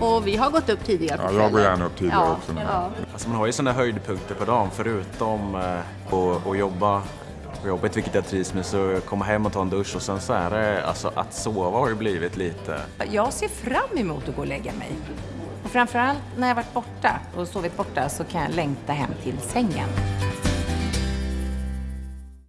Och vi har gått upp tidigare på Ja, jag går gärna upp tidigare ja, också. Ja. Alltså man har ju sådana höjdpunkter på dagen förutom eh, att, att jobba på jobbet, vilket jag trivs med, så komma hem och ta en dusch och sen så är det, alltså att sova har ju blivit lite Jag ser fram emot att gå och lägga mig. Och framförallt när jag varit borta och sovit borta så kan jag längta hem till sängen.